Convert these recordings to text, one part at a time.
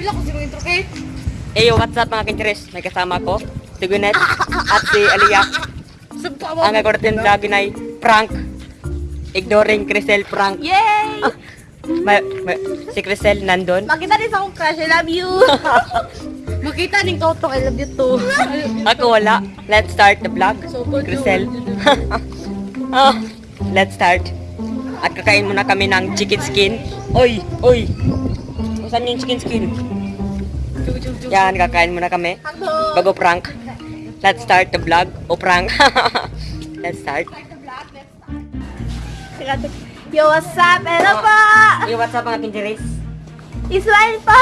Pila ko si mga intro kay. Eyo, what's up mga kincheres? May kasama ko, si Gwyneth at si Aliyah. Ang vlog na ay prank. Ignoring Crisel prank. Yay! Ma- ma- si Crisel nandun. Makita din sa akong crush, I love you. Makita din ko I love you too. Ako wala. Let's start the vlog. So, Crisel. Ah, let's start. At kakain muna kami ng chicken skin. Oy! Oy! Saan yung chicken skin? Yan, kakain muna kami. Bago prank. Let's start the vlog. O prank. let's start. Yo, what's up? Hello po! Hey, what's up mga kinjeris? Ismail po!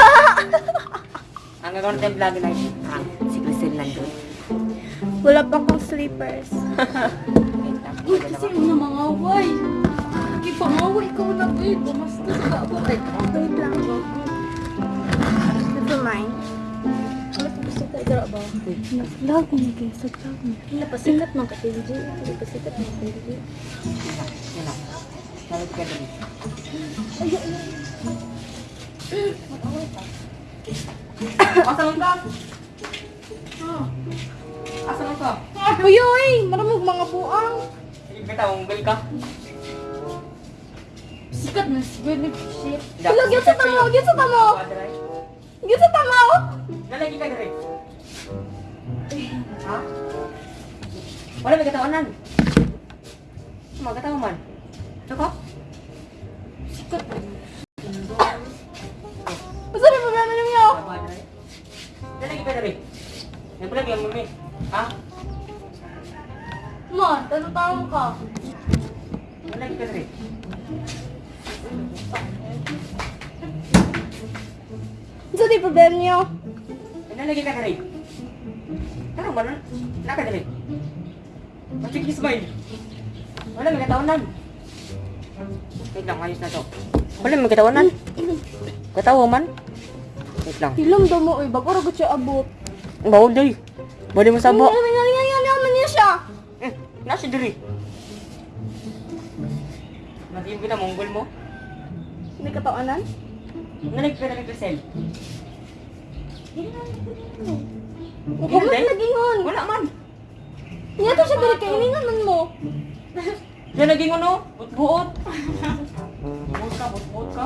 Ang gagawin natin vlog na prank. Si Crisel nandun. Wala pa akong sleepers. Uy, kasi una mga away. Lagi pa away ka na eh. Bumasta sa ako. Wait lang ba? Vlog mo guys, sa vlog mo. Hindi pa sikat mga katinji. Hindi pa sikat mga katinji. Lang. Salit ka dun. Asan ka? Asan ka? Uy, uy! Maramog mga buang. Kita, unggal ka. Sikat na si Gwyneth shit. Hello, gyud sa tamo, gyud sa tamo. Gyud sa tamo. Nalagi ka diri. Ha? Wala may katawanan. Magkatawa man. Saka? Sikat na. Basta may problema ninyo. Nalagi ka diri. Nagpulagi ang mami. Ha? Man, tanong ka. Nalagi ka diri. Di problema niyo. Nalagi ka diri. Tanong ba nun? Naka diri. Masik smile. Wala may katawanan. Wait lang, ayos na to. Wala may katawanan. Katawa man. Wait lang. Hilom daw mo, uy. Bago ragot siya abot. Bawal day. Bawal mo sabo. Ngayon, ngayon, ngayon, ngayon niya siya. Eh, nasa diri. Naging kita monggol mo. Hindi katawanan. Nalig ka na Crisel. Huwag mo nagingon. Wala man. Niya to siya dali kainingan man mo. Yan naging ano? Butbuot. Buot ka, butbuot ka.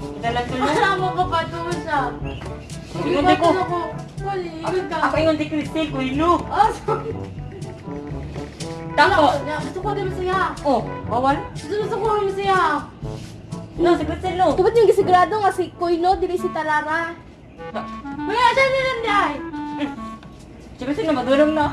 Kita lang tulo. Alam mo ka doon siya? Ingon di ko. Ako, ingon ingon di Crisel, kuilo. Ah, sorry. Tako. Gusto ko din masaya. Oh, bawal. Gusto ko din masaya. No, si Crisel no. Tupad yung gisigurado nga si Koino, dili si Tarara. Mga siya nilanday. Si Crisel na madulong na.